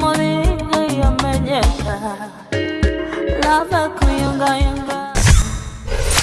mamoringa yamenyeka lava kuyunga